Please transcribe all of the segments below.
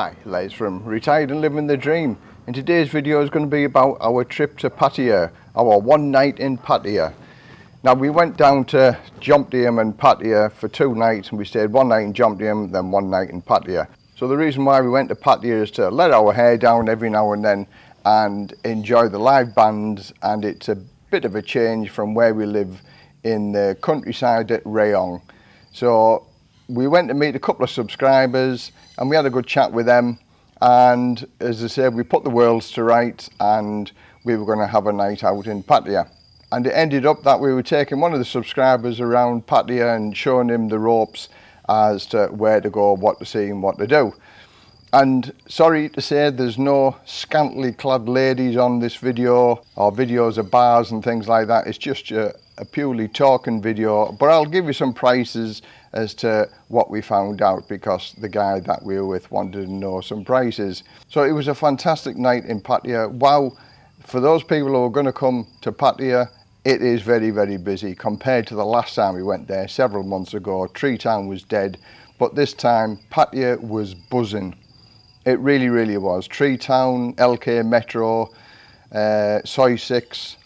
Hi, Les from Retired and Living the Dream. And today's video is going to be about our trip to Pattaya, our one night in Pattaya. Now we went down to Jomtien and Pattaya for two nights and we stayed one night in Jomtien, then one night in Pattaya. So the reason why we went to Pattaya is to let our hair down every now and then and enjoy the live bands and it's a bit of a change from where we live in the countryside at Rayong. So we went to meet a couple of subscribers and we had a good chat with them. And as I said, we put the worlds to rights and we were going to have a night out in Pattaya. And it ended up that we were taking one of the subscribers around Pattaya and showing him the ropes as to where to go, what to see and what to do. And sorry to say there's no scantily clad ladies on this video or videos of bars and things like that. It's just a a purely talking video, but I'll give you some prices as to what we found out because the guy that we were with wanted to know some prices. So it was a fantastic night in Pattaya. Wow, for those people who are going to come to Pattaya, it is very, very busy compared to the last time we went there several months ago. Tree Town was dead, but this time Pattaya was buzzing. It really, really was. Tree Town, LK Metro, uh, Soi 6.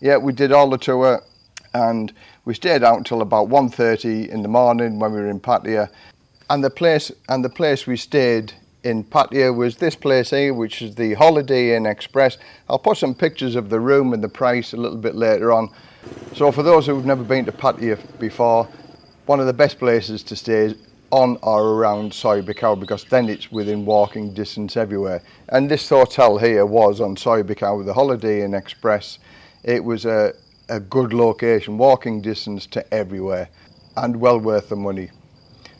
Yeah, we did all the tour and we stayed out till about 1.30 in the morning when we were in Pattaya. And the place, and the place we stayed in Pattaya was this place here, which is the Holiday Inn Express. I'll put some pictures of the room and the price a little bit later on. So for those who've never been to Pattaya before, one of the best places to stay on or around Soybicau because then it's within walking distance everywhere. And this hotel here was on Soybicau, the Holiday Inn Express. It was a, a good location, walking distance to everywhere and well worth the money.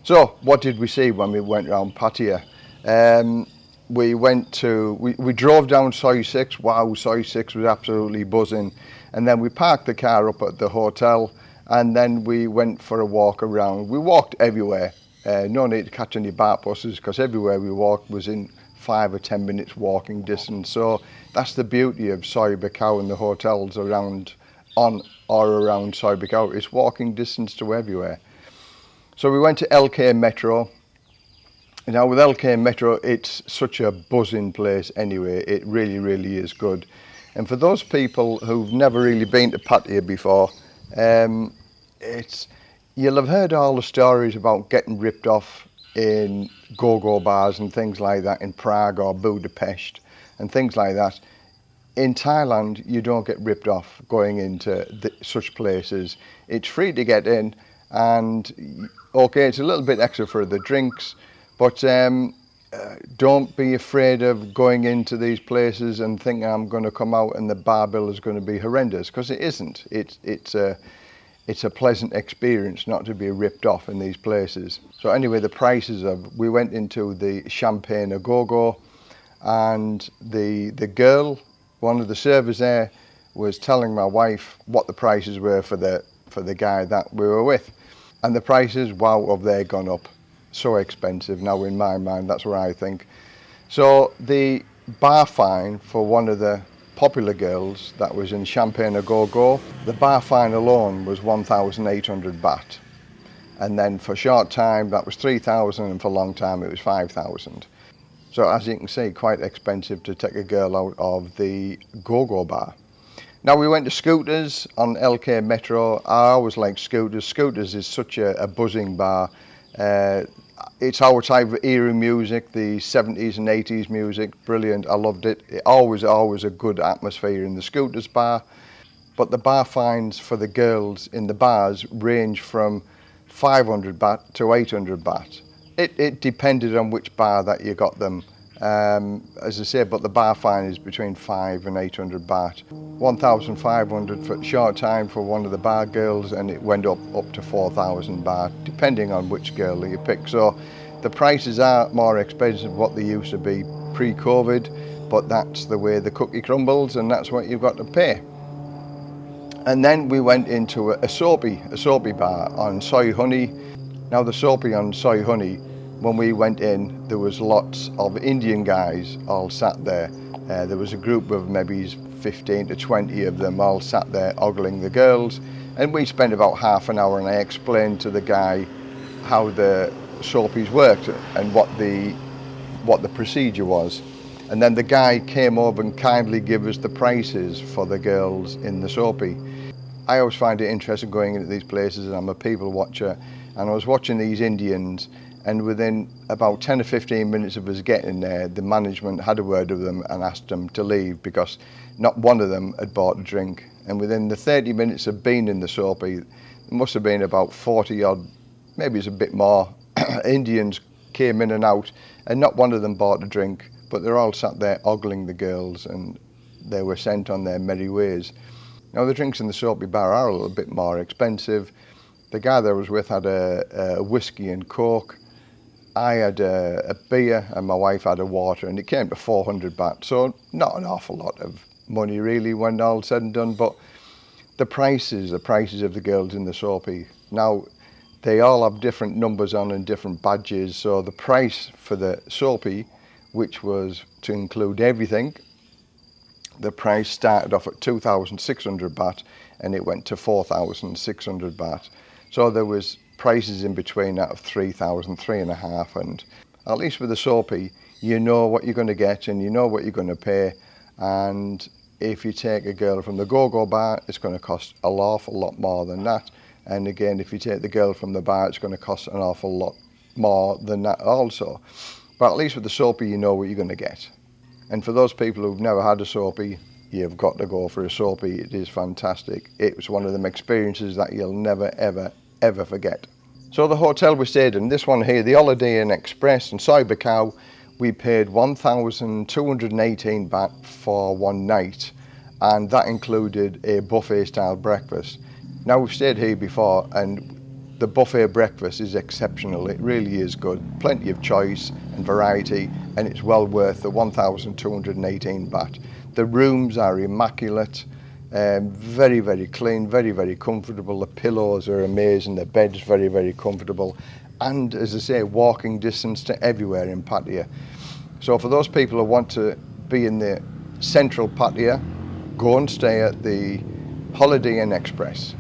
So what did we see when we went around Patia? Um, we went to, we, we drove down Soy 6, wow, Soy 6 was absolutely buzzing. And then we parked the car up at the hotel and then we went for a walk around. We walked everywhere, uh, no need to catch any BART buses because everywhere we walked was in five or 10 minutes walking distance. So that's the beauty of Soy Bacau and the hotels around on or around Soi It's walking distance to everywhere. So we went to LK Metro now with LK Metro, it's such a buzzing place anyway. It really, really is good. And for those people who've never really been to Pattaya before, um, it's you'll have heard all the stories about getting ripped off in go-go bars and things like that in Prague or Budapest and things like that. In Thailand, you don't get ripped off going into the, such places. It's free to get in and okay, it's a little bit extra for the drinks, but um, uh, don't be afraid of going into these places and thinking I'm going to come out and the bar bill is going to be horrendous because it isn't. It's, it's, a, it's a pleasant experience not to be ripped off in these places. So anyway, the prices of, we went into the Champagne A-Go-Go and the, the girl, one of the servers there, was telling my wife what the prices were for the, for the guy that we were with. And the prices, wow, have they gone up so expensive now in my mind, that's what I think. So the bar fine for one of the popular girls that was in Champagne A-Go-Go, the bar fine alone was 1,800 baht. And then for short time that was 3,000 and for long time it was 5,000. So as you can see, quite expensive to take a girl out of the go-go bar. Now we went to Scooters on LK Metro. I always like Scooters. Scooters is such a, a buzzing bar. Uh, it's our type of era music, the 70s and 80s music, brilliant, I loved it. it. Always, always a good atmosphere in the Scooters bar. But the bar fines for the girls in the bars range from 500 baht to 800 baht. It, it depended on which bar that you got them um, as I say, but the bar fine is between five and 800 baht. 1,500 for short time for one of the bar girls and it went up, up to 4,000 baht, depending on which girl you pick. So the prices are more expensive than what they used to be pre-COVID, but that's the way the cookie crumbles and that's what you've got to pay. And then we went into a, a a soapy bar on Soi Honey. Now the soapy on Soi Honey when we went in, there was lots of Indian guys all sat there. Uh, there was a group of maybe 15 to 20 of them all sat there ogling the girls. And we spent about half an hour and I explained to the guy how the soapies worked and what the what the procedure was. And then the guy came over and kindly gave us the prices for the girls in the soapy. I always find it interesting going into these places and I'm a people watcher and I was watching these Indians and within about 10 or 15 minutes of us getting there the management had a word with them and asked them to leave because not one of them had bought a drink. And within the 30 minutes of being in the soapy there must have been about 40 odd maybe it's a bit more Indians came in and out and not one of them bought a drink but they're all sat there ogling the girls and they were sent on their merry ways. Now the drinks in the soapy bar are a little bit more expensive The guy that I was with had a, a whiskey and coke. I had a, a, beer and my wife had a water and it came to 400 baht. So not an awful lot of money really when all said and done, but the prices, the prices of the girls in the soapy. Eh, now they all have different numbers on and different badges. So the price for the soapy, eh, which was to include everything, the price started off at 2,600 baht and it went to 4,600 baht. So there was prices in between that of 3,000, three and a half and at least with the soapy, you know what you're going to get and you know what you're going to pay and if you take a girl from the go-go bar, it's going to cost a awful lot more than that. And again, if you take the girl from the bar, it's going to cost an awful lot more than that also. But at least with the soapy, you know what you're going to get. And for those people who've never had a soapy, you've got to go for a soapy. It is fantastic. It was one of them experiences that you'll never, ever, ever forget. So the hotel we stayed in, this one here, the Holiday Inn Express in Cybercow, we paid 1,218 baht for one night and that included a buffet style breakfast. Now we've stayed here before and the buffet breakfast is exceptional. It really is good. Plenty of choice and variety, and it's well worth the 1,218 baht. The rooms are immaculate. Um, very, very clean, very, very comfortable. The pillows are amazing, the bed's very, very comfortable. And as I say, walking distance to everywhere in Pattaya. So for those people who want to be in the central Pattaya, go and stay at the Holiday Inn Express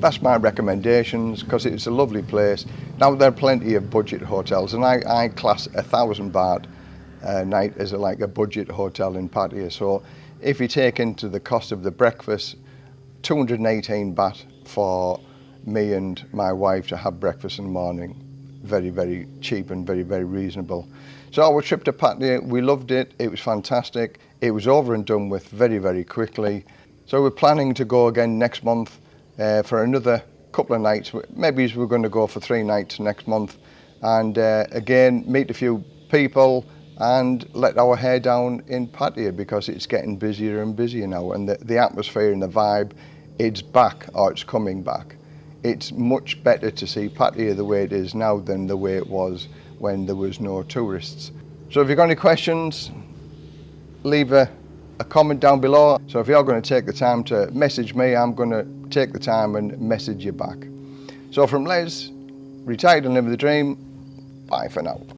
that's my recommendations because it's a lovely place. Now there are plenty of budget hotels and I, I class a thousand baht a night as a, like a budget hotel in Pattaya. So if you take into the cost of the breakfast, 218 baht for me and my wife to have breakfast in the morning. Very, very cheap and very, very reasonable. So our trip to Pattaya, we loved it. It was fantastic. It was over and done with very, very quickly. So we're planning to go again next month uh, for another couple of nights. Maybe we're going to go for three nights next month and uh, again meet a few people, and let our hair down in Pattaya because it's getting busier and busier now and the, the atmosphere and the vibe it's back or it's coming back. It's much better to see Pattaya the way it is now than the way it was when there was no tourists. So if you've got any questions, leave a a comment down below. So if you're going to take the time to message me, I'm going to take the time and message you back. So from Les, retired and live the dream, bye for now.